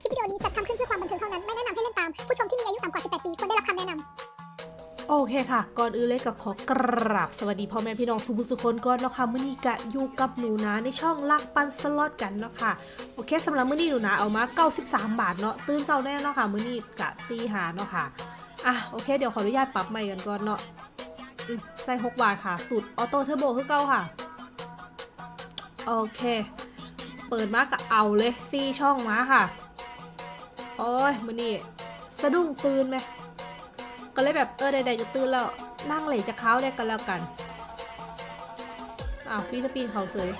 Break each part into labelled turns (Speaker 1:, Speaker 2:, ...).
Speaker 1: คลิปวิดีโอนี้จัดทำขึ้นเพื่อความบันเทิงเท่านั้น ไม่แนะนำให้เล่นตาม ผู้ชมที่มีอายุต่ำกว่า 18 ปีควรได้รับคำแนะนำ
Speaker 2: โอเคค่ะ ก่อนอื่นเลยก็ขอกราบสวัสดีพ่อแม่พี่น้องทุกทุกคนก่อนเนาะค่ะมื้อนี้ก็อยู่กับหนูนะในช่องลักปันสล็อตกันเนาะค่ะ โอเคสำหรับมื้อนี้หนูนะเอามา 93 บาทเนาะ ตื่นเช้าแน่เนาะค่ะ มื้อนี้กะตีหาเนาะค่ะ อะโอเค เดี๋ยวขออนุญาตปรับใหม่กันก่อนเนาะใส่6บาทค่ะ สูตร auto turbo คือเก่าค่ะ โอเค เปิดมาก็เอาเลยซีช่องมาค่ะ โอ้ยมื้อนี้สะดุ้งตื่นไหมก็เลยแบบเออใดๆจะตื่นแล้วนั่งเหลจะเค้าได้กันแล้วกันอ้าวฟีสปีนเขาเสย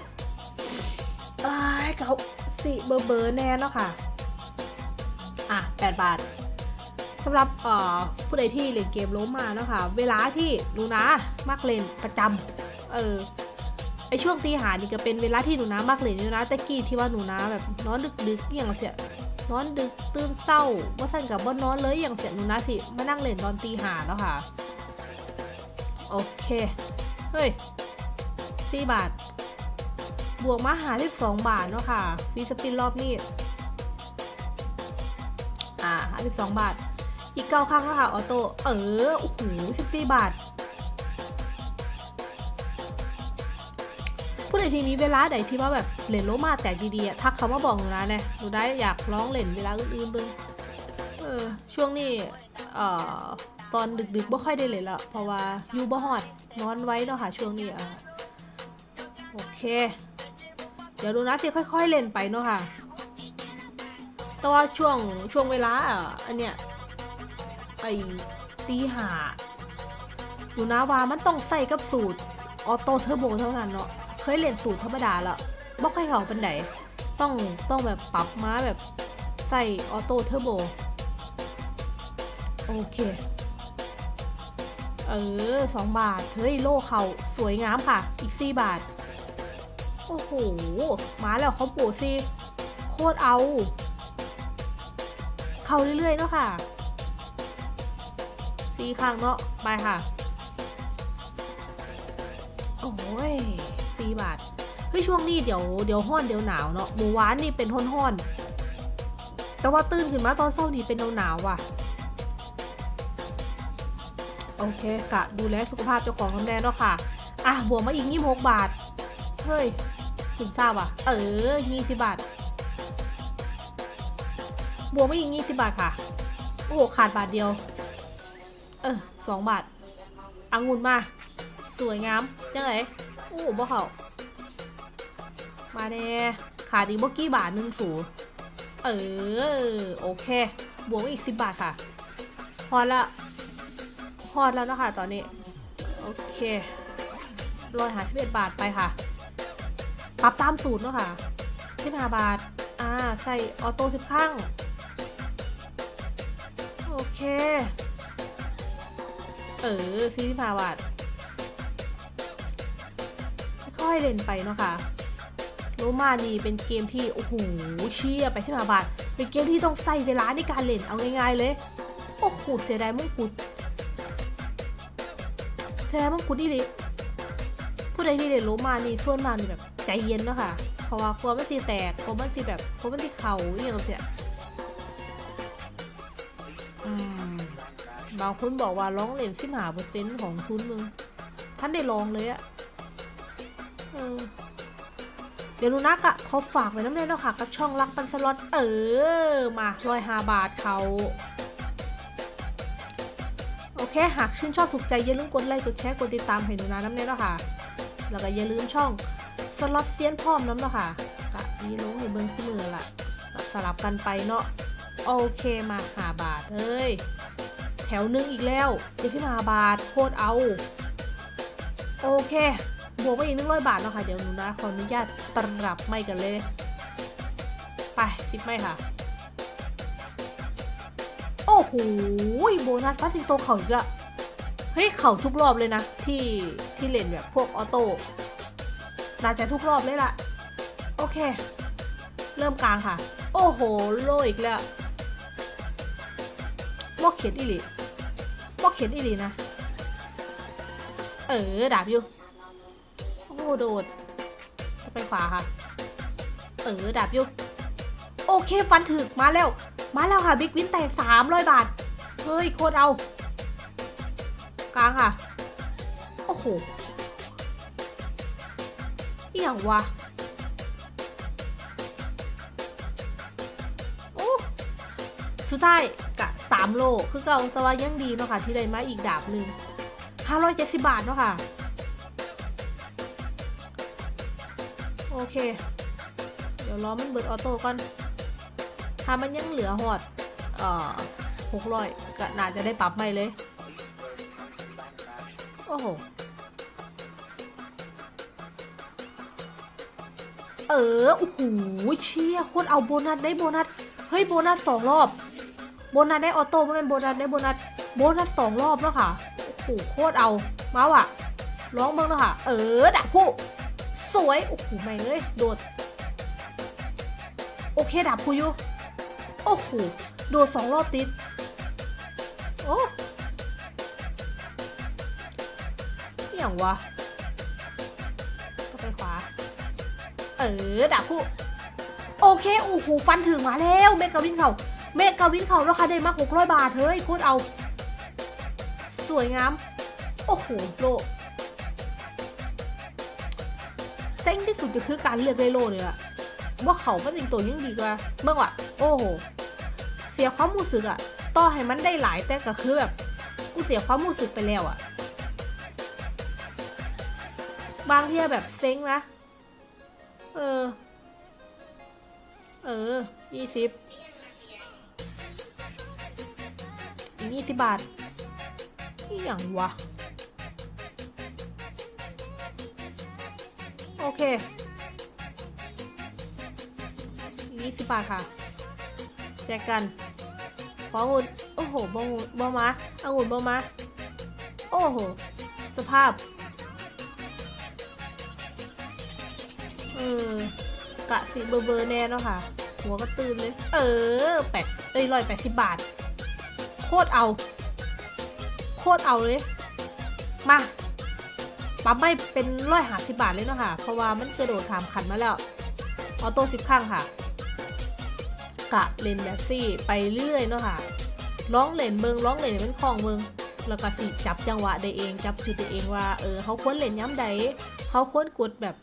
Speaker 2: อ้ายเขาสิเบอร์เบอร์แน่เนาะค่ะ อะ 8 บาทสำหรับเอ่อผู้ใดที่เล่นเกมล้มมาเนาะค่ะ เวลาที่หนูนะมักเล่นประจำเออไอช่วงตีหานี่ก็เป็นเวลาที่หนูนะมักเล่นอยู่นะแต่กี้ที่ว่าหนูนะแบบนอนดึกๆอย่างเสีย นอนดึกตื่นเศร้าว่าสั่นกับว่านอนเลยอย่างเสียหนูนะสิมานั่งเล่นตอนตีหาแล้วค่ะ โอเค เฮ้ยสี่บาท บวกมาหาที่สองบาทเนาะค่ะฟรีสปินรอบนี้ อ่าหาสิบสองบาท อีกเก้าครั้งแล้วค่ะออโต้เออโอ้โหสิบสี่บาท ผู้ใดที่มีเวลาใดที่ว่าแบบเล่นโลมาแตกดีๆอะทักเขามาบอกหนูนะเนี่ยหนูได้อยากร้องเล่นเวลาอื่นๆเบึงเออช่วงนี้เอ่อตอนดึกๆบ่ค่อยได้เล่นละเพราะว่าอยู่บ่ฮอดนอนไว้เนาะค่ะช่วงนี้อะโอเค เดี๋ยวดูนะสิค่อย ๆเล่นไปเนาะค่ะแต่ว่าช่วงช่วงเวลาอะอันเนี้ยไอตีหาดูนะว่ามันต้องใส่กับสูตร auto turbo เท่านั้นเนาะ เคยเล่นสูตรธรรมดาแล้วบ่ค่อยเขาเป็นไหนต้องต้องแบบปรับมาแบบใส่ auto turbo โอเค เออสองบาท เฮ้ย โล่เขาสวยงามค่ะ อีกสี่บาท โอ้โห มาแล้วเขาโปรซีโคตรเอา เข้าเรื่อยๆเนาะค่ะสี่ข้างเนาะ ไปค่ะ โอ้ย สี่บาทเฮ้ยช่วงนี้เดี๋ยวเดี๋ยวห้อนเดี๋ยวหนาวเนาะหมูหวานนี่เป็นห้อนห้อนแต่ว่าตื่นขึ้นมาตอนเช้านี่เป็นหนาวหนาวๆว่ะ โอเคกะดูแลสุขภาพเจ้าของกันแน่เนาะค่ะ อะบวกมาอีกยี่หกบาท เฮ้ยถึงทราบว่ะ เออยี่สิบบาท บวกมาอีกยี่สิบบาทค่ะ โอ้โหขาดบาทเดียว เออสองบาทอังุ่นมา สวยงามยังไง โอ้บ่เขามาแน่ขาดอีกบ่กี่บาทหนึ่งสูเออ โอเค บวกอีกสิบบาทค่ะ พอละพอแล้วนะคะตอนนี้ โอเครอยหาสิบเอ็ดบาทไปค่ะ ปรับตามสูตรเนาะค่ะสิบห้าบาท อ่า ใส่ออโต้สิบข้าง โอเค เออสี่สิบห้าบาท อยๆเล่นไปเนาะค่ะโรมานี่เป็นเกมที่โอ้โหเชี่ยไปที่มาบาทเป็นเกมที่ต้องใส่เวลาในการเล่นเอาง่ายๆเลยโอ้โหเสียดายมงกุฎเสียดายมงกุฎนี่ดิผู้ใดที่เล่นโรมานี่ส่วนมากนี่แบบใจเย็นเนาะค่ะเพราะว่ากลัวมันสิแตกกลัวมันสิแบบกลัวมันสิเข่าอย่างเสียบางคนบอกว่าร้องเล่นสิบหาเปอร์เซ็นต์ของทุนมึงท่านได้ลองเลยอะ เออเดี๋ยวนูนักอะเขาฝากไว้น้ำเล่นแล้วค่ะ กับช่องรักปันสล็อตเออ มาร้อยห้าบาทเขา โอเค หากชื่นชอบถูกใจ อย่าลืมกดไลค์ กดแชร์ กดติดตามให้หนูนาน้ำเล่นแล้วค่ะ แล้วก็อย่าลืมช่องสล็อตเซียนพร้อมน้ำแล้วค่ะกะมีลงในเบิ้งที่มือละสลับกันไปเนาะ โอเคมาหาบาทเอ้ย แถวหนึงอีกแล้วเดี๋ยวที่มาบาทโคตรเอา โอเค บวกไปอีกหนึ่งร้อยบาทแล้วค่ะ เดี๋ยวหนูนะขออนุญาตปรับไม่กันเลย ไปติดไม่ค่ะ โอ้โหโบนัสฟาสิงโตเขาอีกละเฮ้ยเขาทุกรอบเลยนะ ที่ที่เล่นแบบพวกออโต้น่าจะทุกรอบเลยล่ะ โอเค เริ่มกลางค่ะ โอ้โห โลอีกแล้วบอกเขียนอีลีบอกเขียนอีลีนะ เออ ดาบอยู่ โดดไปขวาค่ะ เออดาบยู่โโอเคฟันถึกมาแล้ว มาแล้วค่ะบิ๊กวินแตกสามร้อยบาท เฮ้ยโคตรเอา กลางค่ะ โอ้โหเอี่ยงวะโอ้สุดท้ายกะสามโล คือเก่าแต่ว่ายังดีเนาะค่ะ ที่ได้มาอีกดาบหนึ่งห้าร้อยเจ็ดสิบบาทเนาะค่ะ โอเค เดี๋ยวรอมันเบิดออโต้ก่อน ถ้ามันยังเหลือหอดเอ่อหกร้อยก็น่าจะได้ปรับใหม่เลย โอ้โห เออ โอ้โห เชี่ยโคตรเอาโบนัสได้โบนัส เฮ้ย โบนัสสองรอบ โบนัสได้ออโต้ไม่เป็นโบนัสได้โบนัส โบนัสสองรอบแล้วค่ะ โอ้โห โคตรเอา มาว่ะร้องบ้างแล้วค่ะ เออดักผู้ สวย โอ้โหไม่งเลย โดด โอเคดับผู้อยู่โอ้โห โดดสองรอบติด โอ้อย่างวะก็ไปขวา เออดับผู้โอเค โอ้โห ฟันถึงมาแล้วเมกาวินเขาเมกาวินเขาราคาได้มากหกร้อยบาทเฮ้ยโคตรเอา สวยงาม โอ้โหโล เซ็งที่สุดก็คือการเลือกไดโลเนี่ยอะว่าเขาเป็นสิ่งตัวยังดีกว่าเมื่อวะโอ้โห เสียความรู้สึกอะต่อให้มันได้หลายแต่ก็คือแบบกูเสียความรู้สึกไปแล้วอะบางทีแบบเซ็งนะ เออ เออยี่สิบอีกยี่สิบบาทนี่อย่างวะ โอเคยี่สิบบาทค่ะแจกกันขอองุ่นโอ้โหบองุ่นบอมาองุ่นบอมาโอ้โห สภาพเออกะสิเบอร์เบอร์แน่เนาะค่ะ หัวก็ตื่นเลย เออแปดเอ้ยร้อยแปดสิบบาท โคตรเอา โคตรเอาเลย มา ปั๊มไม่เป็นร้อยหาสิบาทเลยเนาะค่ะ เพราะว่ามันกระโดดถามขันมาแล้ว ออโต้สิบข้างค่ะ กะเลนแบบซี่ไปเรื่อยเนาะค่ะ ร้องเลนเบิงร้องเลนเป็นคลองเบิงแล้วก็สิจับจังหวะได้เอง จับจุดได้เองว่า เออเขาควรเล่นย้ำใดเขาควรกดแบบ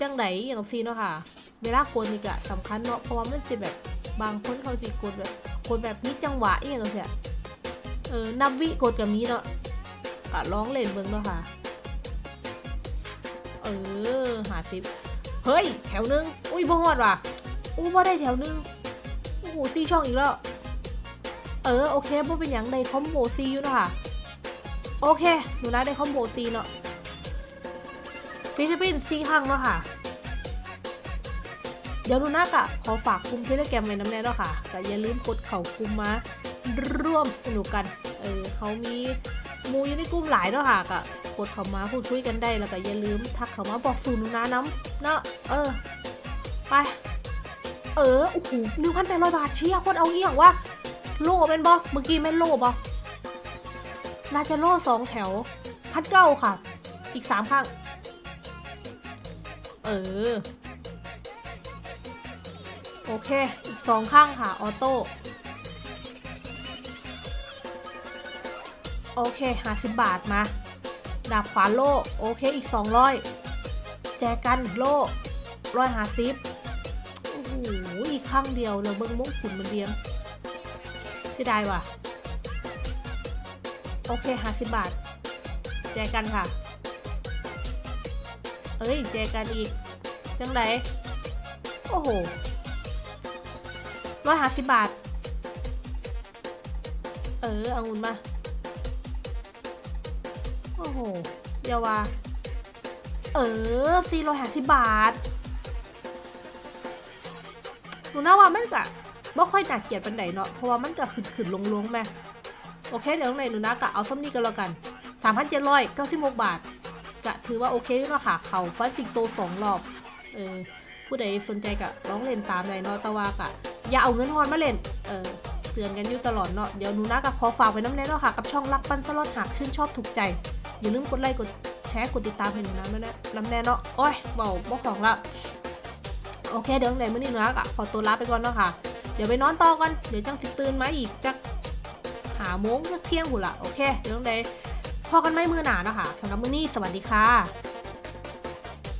Speaker 2: จังใดอย่างซีเนาะค่ะ เวลากดนี่ก็สำคัญเนาะ เพราะว่ามันจะแบบบางคนเขาสิกดแบบกดแบบนี้จังหวะอย่างเงี้ยเออนับวิกดกับนี้เนาะกะร้องเล่นเบิงเนาะค่ะ เออหาสิบเฮ้ย แถวนึง อุ้ยบ่ฮอดว่ะอุ้ยบ่ได้แถวนึง โอ้โหซีช่องอีกแล้ว เออ โอเคบ่เป็นอย่างใดคอมโบซีอยู่นะคะโอเค หนูนะได้คอมโบซีเนาะฟิลิปปินส์ซีข้างเนาะค่ะ เดี๋ยวหนูนักอะขอฝากกลุ่มเทเลแกรมไว้น้ำแน่เนาะค่ะ แต่อย่าลืมกดเข่ากลุ่มมาร่วมสนุกกัน เออเขามีมูอยู่ในกลุ่มหลายเนาะค่ะก็ กดเข้ามาพูดคุยกันได้แล้วก็อย่าลืมทักเข้ามาบอกสูตรหนูนะน้ำเนาะเออ ไป เออโอ้โหหนึ่งพันแปดร้อยบาทเชียโคตรเอาเอี่ยงวะโล่เป็นบอเมื่อกี้แม่นโล่บอน่าจะโล่สองแถวพัดเก้าค่ะ อีกสามข้าง เออ โอเค อีกสองข้างค่ะ ออโต้ โอเคห้าสิบบาทมา ดาบขวานโล่โอเคอีกสองร้อยแจกันโล่ร้อยห้าสิบโอ้โหอีกข้างเดียวเลยเบิ้งมงขุนมันเดียมเสียดายว่ะ โอเคห้าสิบบาท แจกันค่ะ เอ้ย แจกันอีก จังไดโอ้โหร้อยห้าสิบบาท เออเอาเงินมา โอ้โหเยาวาเออสี่ร้อยห้าสิบบาท หนูน่าว่ามันกะไม่ค่อยหน่าเกลียดปันไดเนาะ เพราะว่ามันกะขึ้นๆลงๆแม่โอเคเดี๋ยวในหนูน่ากะเอาซ้ำนี้กันแล้วกันสามพันเจ็ดร้อยเก้าสิบหกบาทกะถือว่าโอเคอยู่เนาะค่ะ เขาฟันสิงโตสองรอบ เออ ผู้ใดสนใจกะร้องเล่นตามในเนาะต่ว่ากะอย่าเอาเงินฮอนมาเล่น เออเตือนกันอยู่ตลอดเนาะ เดี๋ยวหนูน่ากะขอฝากไว้น้ำแน่เนาะค่ะ กับช่องรักปันสลอดหากชื่นชอบถูกใจ อย่าลืมกดไลค์กดแชร์กดติดตามให้หนูนะด้วยนะน้ำแน่เนาะโอ้ยเบาบ่ของละโอเคเดี๋ยวไหนมื่อนี้หนูนะกะขอตัวลาไปก่อนเนาะค่ะ เดี๋ยวไปนอนต่อกันเดี๋ยวจังสิตื่นมาอีกจักหาโมงจักเที่ยงหูละโอเคเดี๋ยวไหนพอกันไม่มือหนาเนาะคะสำหรับมื้อนี้สวัสดีค่ะ